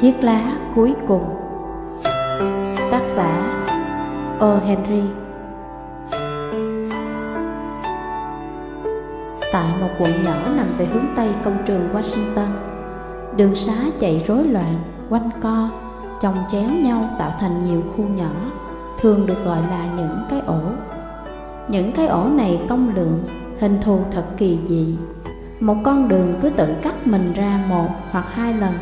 Chiếc lá cuối cùng. Tác giả O. Henry. Tại một quận nhỏ nằm về hướng Tây công trường Washington Đường xá chạy rối loạn, quanh co, chồng chéo nhau tạo thành nhiều khu nhỏ Thường được gọi là những cái ổ. Những cái ổ này công lượng, hình thù thật kỳ dị. Một con đường cứ tự cắt mình ra một hoặc hai lần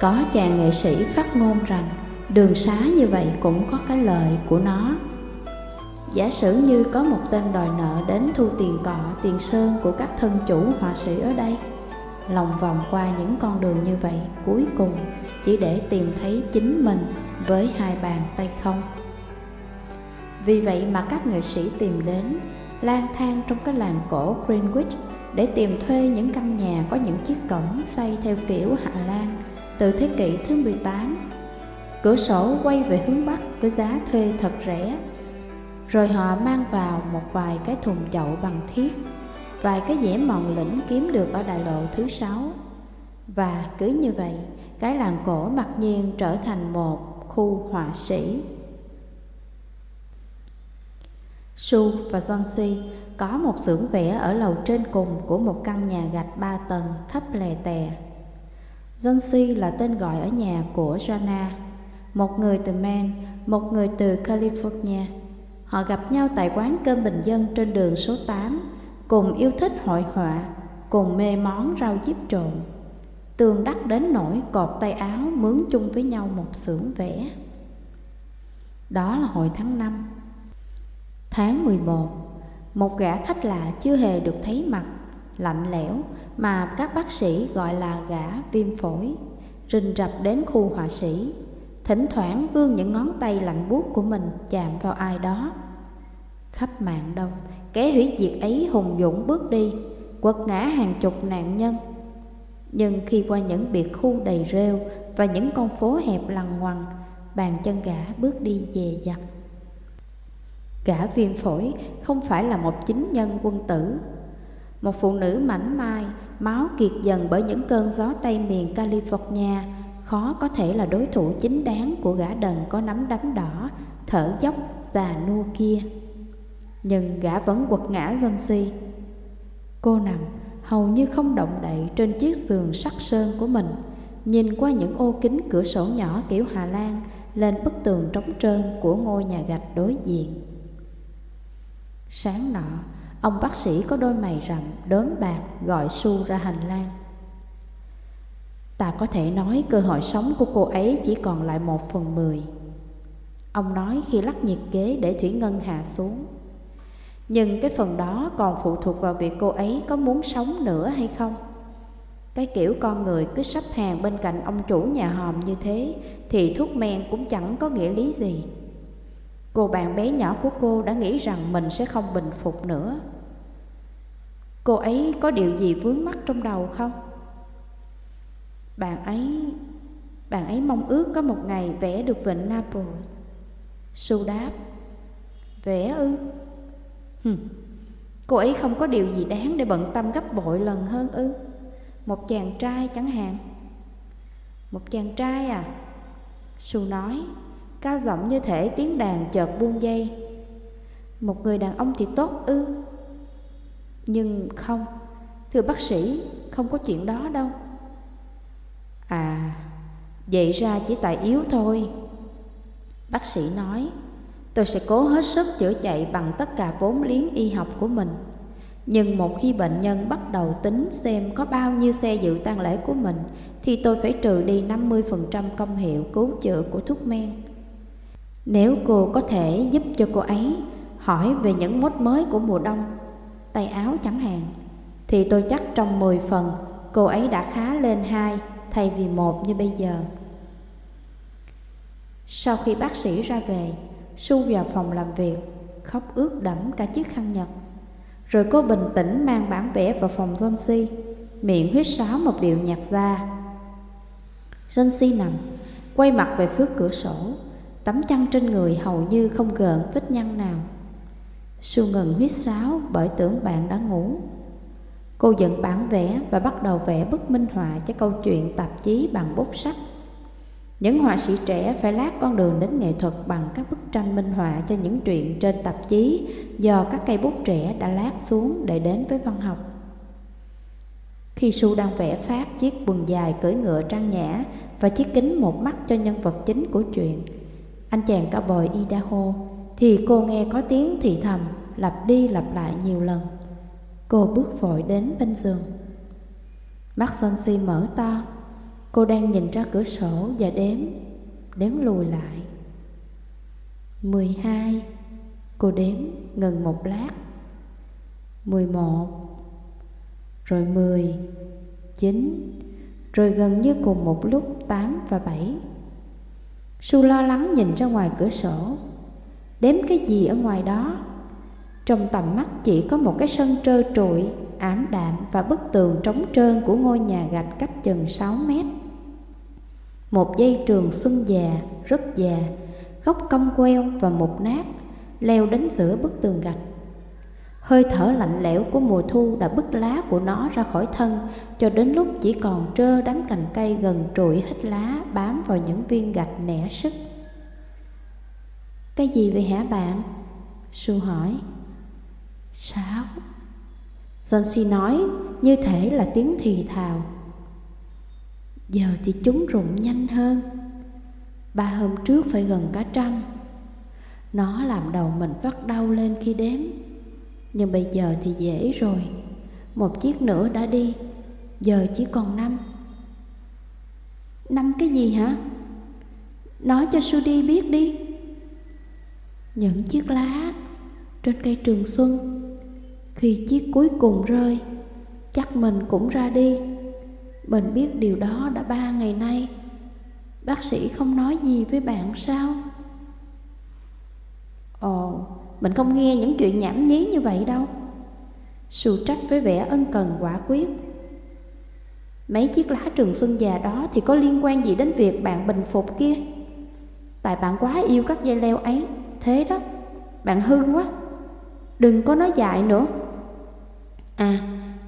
có chàng nghệ sĩ phát ngôn rằng đường xá như vậy cũng có cái lợi của nó. Giả sử như có một tên đòi nợ đến thu tiền cọ, tiền sơn của các thân chủ họa sĩ ở đây, lòng vòng qua những con đường như vậy cuối cùng chỉ để tìm thấy chính mình với hai bàn tay không. Vì vậy mà các nghệ sĩ tìm đến lang thang trong cái làng cổ Greenwich để tìm thuê những căn nhà có những chiếc cổng xây theo kiểu Hà Lan từ thế kỷ thứ 18. Cửa sổ quay về hướng Bắc với giá thuê thật rẻ. Rồi họ mang vào một vài cái thùng chậu bằng thiết, vài cái dẻ mòn lĩnh kiếm được ở đại lộ thứ sáu. Và cứ như vậy, cái làng cổ mặc nhiên trở thành một khu họa sĩ. Su và John có một xưởng vẽ ở lầu trên cùng của một căn nhà gạch ba tầng thấp lè tè John C. là tên gọi ở nhà của Jana, một người từ Maine, một người từ California. Họ gặp nhau tại quán cơm bình dân trên đường số 8, cùng yêu thích hội họa, cùng mê món rau diếp trộn. Tường đắc đến nỗi cột tay áo mướn chung với nhau một xưởng vẽ. Đó là hồi tháng 5. Tháng 11, một gã khách lạ chưa hề được thấy mặt lạnh lẽo mà các bác sĩ gọi là gã viêm phổi, rình rập đến khu họa sĩ, thỉnh thoảng vươn những ngón tay lạnh buốt của mình chạm vào ai đó. Khắp mạng đông, kẻ hủy diệt ấy hùng dũng bước đi, quật ngã hàng chục nạn nhân. Nhưng khi qua những biệt khu đầy rêu và những con phố hẹp lằn ngoằn, bàn chân gã bước đi dè dặt. Gã viêm phổi không phải là một chính nhân quân tử một phụ nữ mảnh mai, máu kiệt dần bởi những cơn gió tây miền California, khó có thể là đối thủ chính đáng của gã đần có nắm đấm đỏ, thở dốc, già nua kia. Nhưng gã vẫn quật ngã Jonesy. Cô nằm hầu như không động đậy trên chiếc giường sắt sơn của mình, nhìn qua những ô kính cửa sổ nhỏ kiểu Hà Lan lên bức tường trống trơn của ngôi nhà gạch đối diện. Sáng nọ, Ông bác sĩ có đôi mày rậm, đốm bạc gọi Su ra hành lang. Ta có thể nói cơ hội sống của cô ấy chỉ còn lại một phần mười. Ông nói khi lắc nhiệt kế để Thủy Ngân hạ xuống. Nhưng cái phần đó còn phụ thuộc vào việc cô ấy có muốn sống nữa hay không. Cái kiểu con người cứ sắp hàng bên cạnh ông chủ nhà hòm như thế thì thuốc men cũng chẳng có nghĩa lý gì. Cô bạn bé nhỏ của cô đã nghĩ rằng mình sẽ không bình phục nữa Cô ấy có điều gì vướng mắc trong đầu không? Bạn ấy Bạn ấy mong ước có một ngày vẽ được vịnh Naples Su đáp, Vẽ ư? Hừm. Cô ấy không có điều gì đáng để bận tâm gấp bội lần hơn ư? Một chàng trai chẳng hạn Một chàng trai à? Su nói, Cao giọng như thể tiếng đàn chợt buông dây Một người đàn ông thì tốt ư? Nhưng không, thưa bác sĩ, không có chuyện đó đâu. À, vậy ra chỉ tại yếu thôi. Bác sĩ nói, tôi sẽ cố hết sức chữa chạy bằng tất cả vốn liếng y học của mình. Nhưng một khi bệnh nhân bắt đầu tính xem có bao nhiêu xe dự tang lễ của mình thì tôi phải trừ đi 50% công hiệu cứu chữa của thuốc men. Nếu cô có thể giúp cho cô ấy hỏi về những mốt mới của mùa đông tay áo chẳng hạn thì tôi chắc trong 10 phần cô ấy đã khá lên hai thay vì một như bây giờ. Sau khi bác sĩ ra về, Su vào phòng làm việc, khóc ướt đẫm cả chiếc khăn nhật. Rồi cô bình tĩnh mang bản vẽ vào phòng John C, miệng huyết sáo một điệu nhạc ra. John C nằm, quay mặt về phía cửa sổ, tấm chăn trên người hầu như không gợn vết nhăn nào. Su ngừng huyết sáo bởi tưởng bạn đã ngủ. Cô dựng bản vẽ và bắt đầu vẽ bức minh họa cho câu chuyện tạp chí bằng bút sách Những họa sĩ trẻ phải lát con đường đến nghệ thuật bằng các bức tranh minh họa cho những truyện trên tạp chí do các cây bút trẻ đã lát xuống để đến với văn học. Khi Su đang vẽ phát chiếc quần dài cưỡi ngựa trang nhã và chiếc kính một mắt cho nhân vật chính của chuyện, anh chàng cao bồi Idaho, thì cô nghe có tiếng thì thầm lặp đi lặp lại nhiều lần. Cô bước vội đến bên giường. Mắt son si mở to, cô đang nhìn ra cửa sổ và đếm, đếm lùi lại. mười hai, cô đếm ngừng một lát. mười một, rồi mười, chín, rồi gần như cùng một lúc tám và bảy. Su lo lắng nhìn ra ngoài cửa sổ, đếm cái gì ở ngoài đó trong tầm mắt chỉ có một cái sân trơ trụi, ảm đạm và bức tường trống trơn của ngôi nhà gạch cách chừng 6 mét. Một dây trường xuân già, rất già, gốc cong queo và mục nát, leo đến giữa bức tường gạch. Hơi thở lạnh lẽo của mùa thu đã bứt lá của nó ra khỏi thân cho đến lúc chỉ còn trơ đám cành cây gần trụi hết lá bám vào những viên gạch nẻ sức. Cái gì vậy hả bạn? Su hỏi. Sáu John nói, như thể là tiếng thì thào. Giờ thì chúng rụng nhanh hơn. Ba hôm trước phải gần cả trăm Nó làm đầu mình vắt đau lên khi đếm. Nhưng bây giờ thì dễ rồi. Một chiếc nữa đã đi. Giờ chỉ còn năm. Năm cái gì hả? Nói cho Sudi biết đi. Những chiếc lá Trên cây trường xuân. Khi chiếc cuối cùng rơi, chắc mình cũng ra đi. Mình biết điều đó đã ba ngày nay. Bác sĩ không nói gì với bạn sao? Ồ, mình không nghe những chuyện nhảm nhí như vậy đâu. Sù trách với vẻ ân cần quả quyết. Mấy chiếc lá trường xuân già đó thì có liên quan gì đến việc bạn bình phục kia? Tại bạn quá yêu các dây leo ấy. Thế đó. Bạn hư quá. Đừng có nói dại nữa. À,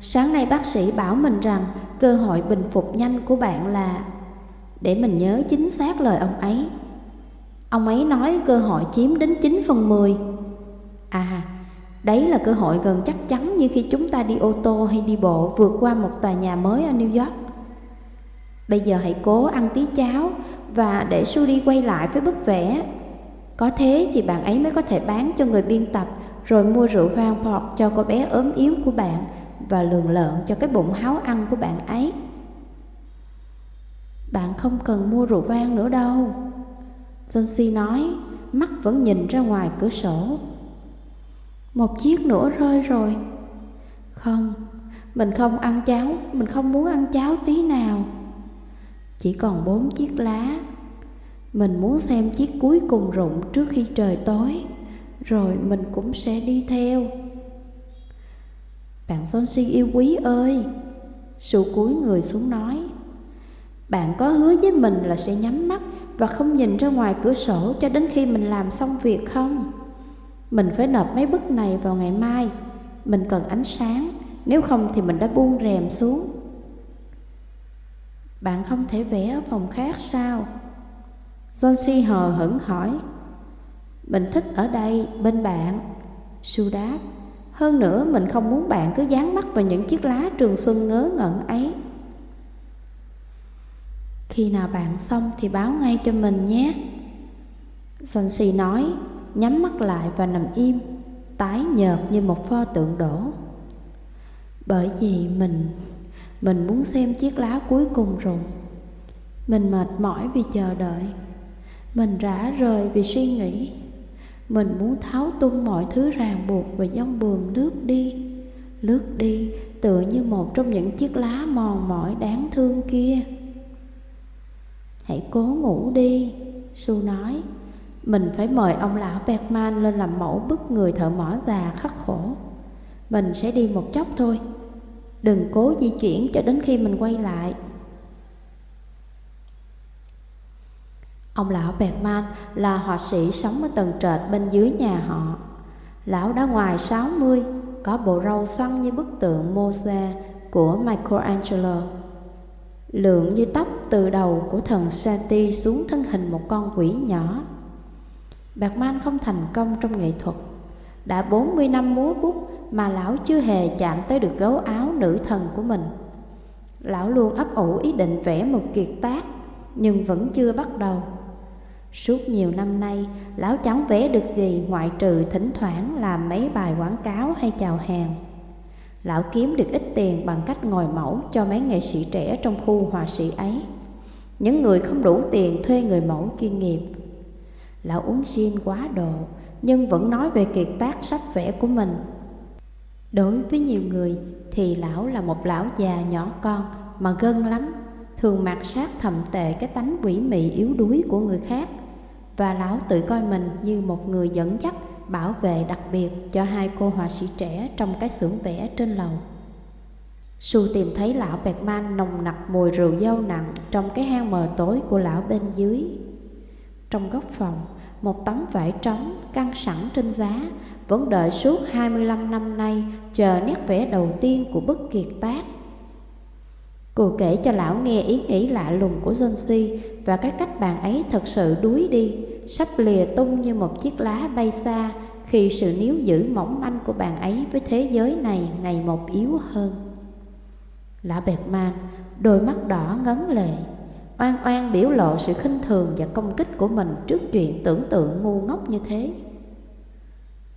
sáng nay bác sĩ bảo mình rằng cơ hội bình phục nhanh của bạn là Để mình nhớ chính xác lời ông ấy. Ông ấy nói cơ hội chiếm đến 9 phần 10 À, đấy là cơ hội gần chắc chắn như khi chúng ta đi ô tô hay đi bộ vượt qua một tòa nhà mới ở New York. Bây giờ hãy cố ăn tí cháo và để Sudi quay lại với bức vẽ. Có thế thì bạn ấy mới có thể bán cho người biên tập rồi mua rượu vang bọt cho cô bé ốm yếu của bạn và lường lợn cho cái bụng háo ăn của bạn ấy. Bạn không cần mua rượu vang nữa đâu. Jonesy nói, mắt vẫn nhìn ra ngoài cửa sổ. Một chiếc nữa rơi rồi. Không, mình không ăn cháo, mình không muốn ăn cháo tí nào. Chỉ còn bốn chiếc lá. Mình muốn xem chiếc cuối cùng rụng trước khi trời tối, rồi mình cũng sẽ đi theo. Bạn son si yêu quý ơi Sụ cúi người xuống nói. Bạn có hứa với mình là sẽ nhắm mắt Và không nhìn ra ngoài cửa sổ Cho đến khi mình làm xong việc không? Mình phải nộp mấy bức này vào ngày mai. Mình cần ánh sáng, Nếu không thì mình đã buông rèm xuống. Bạn không thể vẽ ở phòng khác sao? John Si hờ hững hỏi, mình thích ở đây bên bạn. Su đáp, Hơn nữa mình không muốn bạn cứ dán mắt vào những chiếc lá trường xuân ngớ ngẩn ấy. Khi nào bạn xong thì báo ngay cho mình nhé. Sansi nói, Nhắm mắt lại và nằm im, Tái nhợt như một pho tượng đổ. Bởi vì mình Mình muốn xem chiếc lá cuối cùng rồi. Mình mệt mỏi vì chờ đợi. Mình rã rời vì suy nghĩ. Mình muốn tháo tung mọi thứ ràng buộc và dông buồm lướt đi. Lướt đi tựa như một trong những chiếc lá mòn mỏi đáng thương kia. Hãy cố ngủ đi, Su nói. Mình phải mời ông lão Bergman lên làm mẫu bức người thợ mỏ già khắc khổ. Mình sẽ đi một chốc thôi. Đừng cố di chuyển cho đến khi mình quay lại. Ông lão Bergman là họa sĩ sống ở tầng trệt bên dưới nhà họ. Lão đã ngoài 60, có bộ râu xoăn như bức tượng Moses của Michelangelo. Lượng như tóc từ đầu của thần Sati xuống thân hình một con quỷ nhỏ Bergman Man không thành công trong nghệ thuật Đã 40 năm múa bút mà lão chưa hề chạm tới được gấu áo nữ thần của mình Lão luôn ấp ủ ý định vẽ một kiệt tác Nhưng vẫn chưa bắt đầu Suốt nhiều năm nay, lão chẳng vẽ được gì ngoại trừ thỉnh thoảng làm mấy bài quảng cáo hay chào hàng. Lão kiếm được ít tiền bằng cách ngồi mẫu cho mấy nghệ sĩ trẻ trong khu họa sĩ ấy. Những người không đủ tiền thuê người mẫu chuyên nghiệp. Lão uống gin quá độ, nhưng vẫn nói về kiệt tác sách vẽ của mình. Đối với nhiều người thì lão là một lão già nhỏ con mà gân lắm, thường mạt sát thầm tệ cái tánh quỷ mị yếu đuối của người khác và lão tự coi mình như một người dẫn dắt bảo vệ đặc biệt cho hai cô họa sĩ trẻ trong cái xưởng vẽ trên lầu. Su tìm thấy lão bẹt man nồng nặc mùi rượu dâu nặng trong cái hang mờ tối của lão bên dưới. Trong góc phòng, một tấm vải trống căng sẵn trên giá vẫn đợi suốt 25 năm nay chờ nét vẽ đầu tiên của bức kiệt tác. Cô kể cho lão nghe ý nghĩ lạ lùng của John và cái cách bạn ấy thật sự đuối đi, sắp lìa tung như một chiếc lá bay xa khi sự níu giữ mỏng manh của bạn ấy với thế giới này ngày một yếu hơn. Lão bẹt man, đôi mắt đỏ ngấn lệ, oan oan biểu lộ sự khinh thường và công kích của mình trước chuyện tưởng tượng ngu ngốc như thế.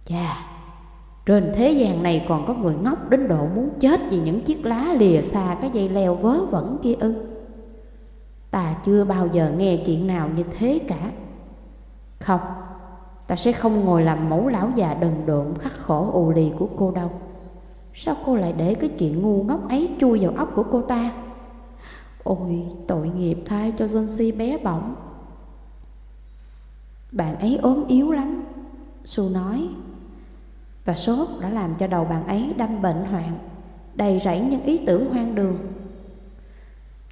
Chà, trên thế gian này còn có người ngốc đến độ muốn chết vì những chiếc lá lìa xa cái dây leo vớ vẩn kia ư. Ta chưa bao giờ nghe chuyện nào như thế cả. Không, ta sẽ không ngồi làm mẫu lão già đần độn khắc khổ ù lì của cô đâu. Sao cô lại để cái chuyện ngu ngốc ấy chui vào óc của cô ta? Ôi, tội nghiệp thay cho John bé bỏng. Bạn ấy ốm yếu lắm, Su nói và sốt đã làm cho đầu bạn ấy đâm bệnh hoạn Đầy rẫy những ý tưởng hoang đường.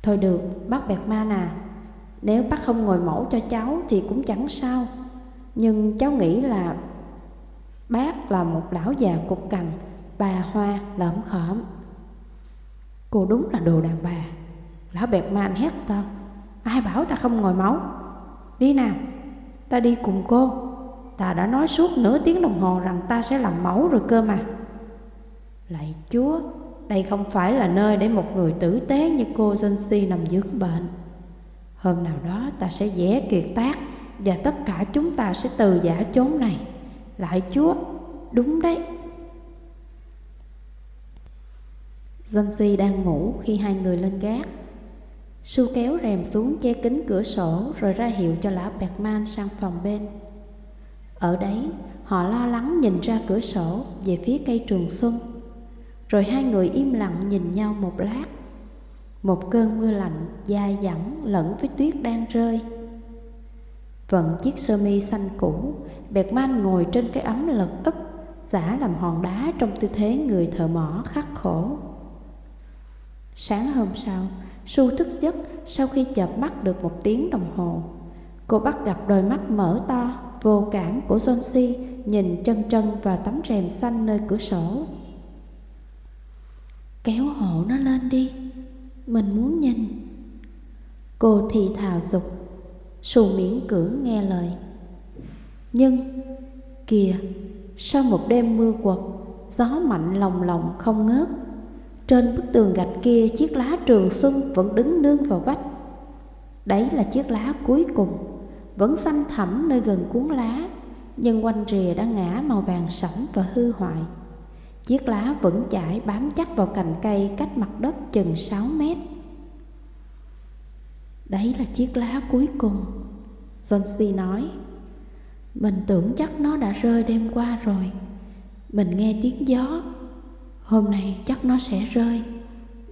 Thôi được, bác bẹt ma nà. Nếu bác không ngồi mẫu cho cháu thì cũng chẳng sao. Nhưng cháu nghĩ là Bác là một lão già cục cằn Bà hoa lởm khởm Cô đúng là đồ đàn bà. Lão bẹt ma hét to Ai bảo ta không ngồi mẫu Đi nào Ta đi cùng cô. Ta đã nói suốt nửa tiếng đồng hồ rằng ta sẽ làm mẫu rồi cơ mà. Lạy Chúa, Đây không phải là nơi để một người tử tế như cô Johnsi nằm dưỡng bệnh. Hôm nào đó ta sẽ vẽ kiệt tác Và tất cả chúng ta sẽ từ giả chốn này. Lạy Chúa, Đúng đấy. Johnsi đang ngủ khi hai người lên gác. Su kéo rèm xuống che kính cửa sổ Rồi ra hiệu cho lão Beckman sang phòng bên ở đấy, họ lo lắng nhìn ra cửa sổ về phía cây trường xuân. Rồi hai người im lặng nhìn nhau một lát. Một cơn mưa lạnh dai dẳng lẫn với tuyết đang rơi. Vận chiếc sơ mi xanh cũ, Bẹt Man ngồi trên cái ấm lật úp, giả làm hòn đá trong tư thế người thợ mỏ khắc khổ. Sáng hôm sau, Su thức giấc sau khi chợp mắt được một tiếng đồng hồ. Cô bắt gặp đôi mắt mở to vô cảm của John nhìn chân chân vào tấm rèm xanh nơi cửa sổ. Kéo hộ nó lên đi, mình muốn nhìn. Cô thì thào dục, xù miễn cưỡng nghe lời. Nhưng, kìa, sau một đêm mưa quật, gió mạnh lồng lộng không ngớt, trên bức tường gạch kia chiếc lá trường xuân vẫn đứng nương vào vách. Đấy là chiếc lá cuối cùng vẫn xanh thẳm nơi gần cuốn lá, nhưng quanh rìa đã ngã màu vàng sẫm và hư hoại. Chiếc lá vẫn chải bám chắc vào cành cây cách mặt đất chừng 6 mét. Đấy là chiếc lá cuối cùng, John C. nói. Mình tưởng chắc nó đã rơi đêm qua rồi. Mình nghe tiếng gió. Hôm nay chắc nó sẽ rơi.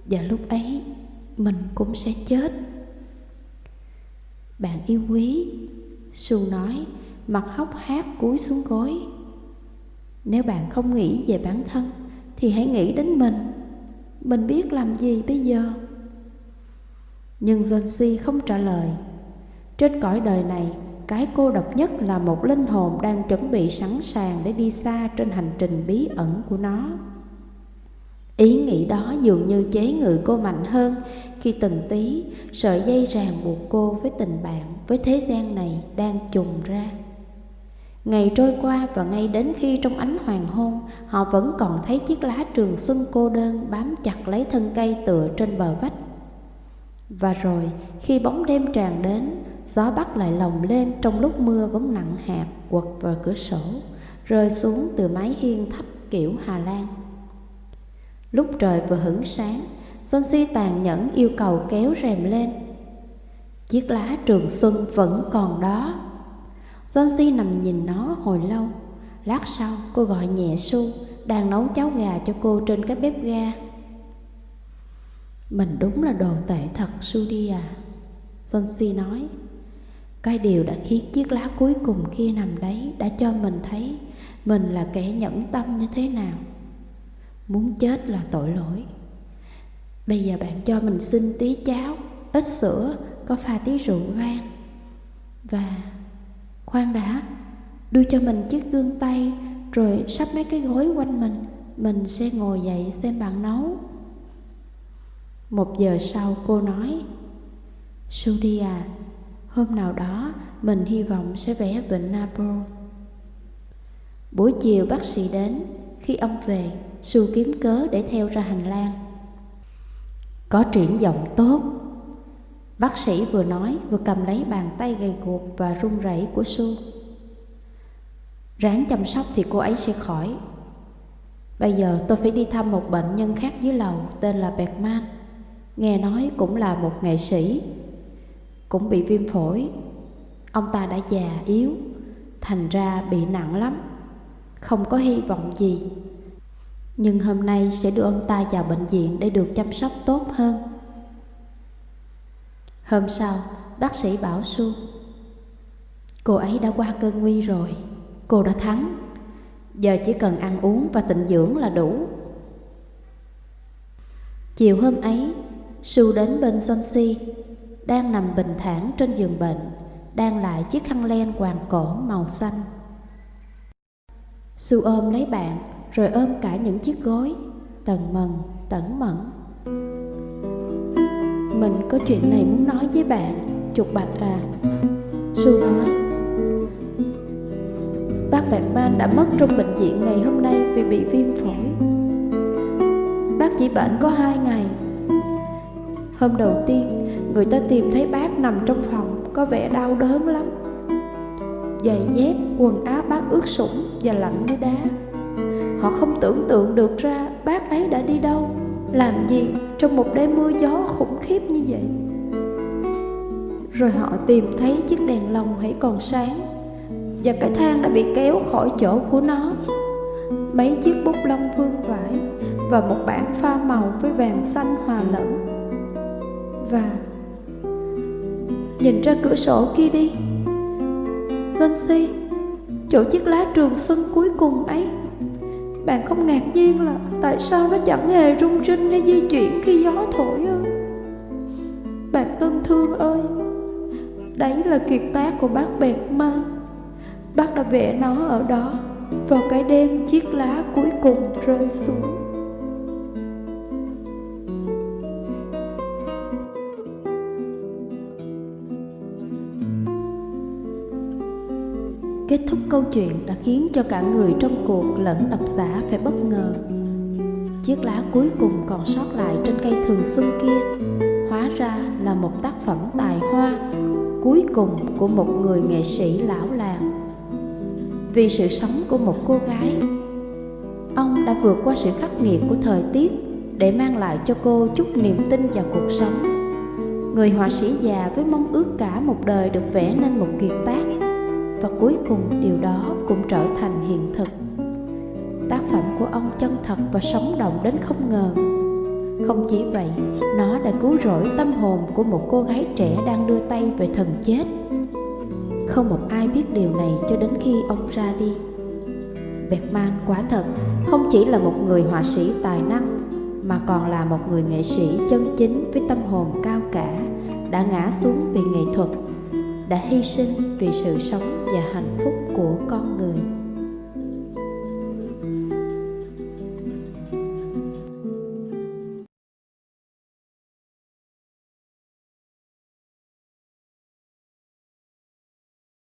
Và lúc ấy mình cũng sẽ chết. Bạn yêu quý, Su nói, mặt hốc hát cúi xuống gối. Nếu bạn không nghĩ về bản thân, thì hãy nghĩ đến mình. Mình biết làm gì bây giờ? Nhưng John không trả lời. Trên cõi đời này, cái cô độc nhất là một linh hồn đang chuẩn bị sẵn sàng để đi xa trên hành trình bí ẩn của nó. Ý nghĩ đó dường như chế ngự cô mạnh hơn khi từng tí sợi dây ràng buộc cô với tình bạn với thế gian này đang trùng ra. Ngày trôi qua và ngay đến khi trong ánh hoàng hôn họ vẫn còn thấy chiếc lá trường xuân cô đơn bám chặt lấy thân cây tựa trên bờ vách. Và rồi khi bóng đêm tràn đến, gió bắt lại lồng lên trong lúc mưa vẫn nặng hạt quật vào cửa sổ, rơi xuống từ mái hiên thấp kiểu Hà Lan. Lúc trời vừa hửng sáng, John Si tàn nhẫn yêu cầu kéo rèm lên. Chiếc lá trường xuân vẫn còn đó. John Si nằm nhìn nó hồi lâu. Lát sau, cô gọi nhẹ Su đang nấu cháo gà cho cô trên cái bếp ga. Mình đúng là đồ tệ thật Su đi à. John Si nói. Cái điều đã khiến chiếc lá cuối cùng kia nằm đấy đã cho mình thấy mình là kẻ nhẫn tâm như thế nào. Muốn chết là tội lỗi. Bây giờ bạn cho mình xin tí cháo, Ít sữa, Có pha tí rượu vang. Và Khoan đã, Đưa cho mình chiếc gương tay, Rồi sắp mấy cái gối quanh mình Mình sẽ ngồi dậy xem bạn nấu. Một giờ sau cô nói Sudi à Hôm nào đó mình hy vọng sẽ vẽ vịnh Naples Buổi chiều bác sĩ đến khi ông về Su kiếm cớ để theo ra hành lang. Có triển vọng tốt. Bác sĩ vừa nói, vừa cầm lấy bàn tay gầy guộc và run rẩy của Su Ráng chăm sóc thì cô ấy sẽ khỏi. Bây giờ tôi phải đi thăm một bệnh nhân khác dưới lầu, tên là Bergman. Nghe nói cũng là một nghệ sĩ. Cũng bị viêm phổi. Ông ta đã già yếu, Thành ra bị nặng lắm. Không có hy vọng gì. Nhưng hôm nay sẽ đưa ông ta vào bệnh viện để được chăm sóc tốt hơn. Hôm sau, bác sĩ bảo Su Cô ấy đã qua cơn nguy rồi, cô đã thắng. Giờ chỉ cần ăn uống và tịnh dưỡng là đủ. Chiều hôm ấy, Su đến bên Sonsi Đang nằm bình thản trên giường bệnh Đang lại chiếc khăn len quàng cổ màu xanh. Su ôm lấy bạn, rồi ôm cả những chiếc gối. Tần mần, tẩn mẫn mình có chuyện này muốn nói với bạn chuột bạch à. Su nói bác bạn man đã mất trong bệnh viện ngày hôm nay vì bị viêm phổi. Bác chỉ bệnh có hai ngày. Hôm đầu tiên, người ta tìm thấy bác nằm trong phòng, có vẻ đau đớn lắm giày dép, quần áo bác ướt sũng và lạnh như đá. Họ không tưởng tượng được ra bác ấy đã đi đâu, Làm gì trong một đêm mưa gió khủng khiếp như vậy. Rồi họ tìm thấy chiếc đèn lồng hãy còn sáng Và cái thang đã bị kéo khỏi chỗ của nó. Mấy chiếc bút lông vương vải Và một bảng pha màu với vàng xanh hòa lẫn. Và Nhìn ra cửa sổ kia đi Dân si Chỗ chiếc lá trường xuân cuối cùng ấy bạn không ngạc nhiên là tại sao nó chẳng hề rung rinh hay di chuyển khi gió thổi ư? Bạn thân thương ơi, đấy là kiệt tác của bác Bẹt ma Bác đã vẽ nó ở đó vào cái đêm chiếc lá cuối cùng rơi xuống. Kết thúc câu chuyện đã khiến cho cả người trong cuộc lẫn độc giả phải bất ngờ. Chiếc lá cuối cùng còn sót lại trên cây thường xuân kia hóa ra là một tác phẩm tài hoa cuối cùng của một người nghệ sĩ lão làng. Vì sự sống của một cô gái, ông đã vượt qua sự khắc nghiệt của thời tiết để mang lại cho cô chút niềm tin vào cuộc sống. Người họa sĩ già với mong ước cả một đời được vẽ nên một kiệt tác và cuối cùng, điều đó cũng trở thành hiện thực. Tác phẩm của ông chân thật và sống động đến không ngờ. Không chỉ vậy, nó đã cứu rỗi tâm hồn của một cô gái trẻ đang đưa tay về thần chết. Không một ai biết điều này cho đến khi ông ra đi. Bergman quả thật không chỉ là một người họa sĩ tài năng, mà còn là một người nghệ sĩ chân chính với tâm hồn cao cả, đã ngã xuống vì nghệ thuật, đã hy sinh vì sự sống và hạnh phúc của con người.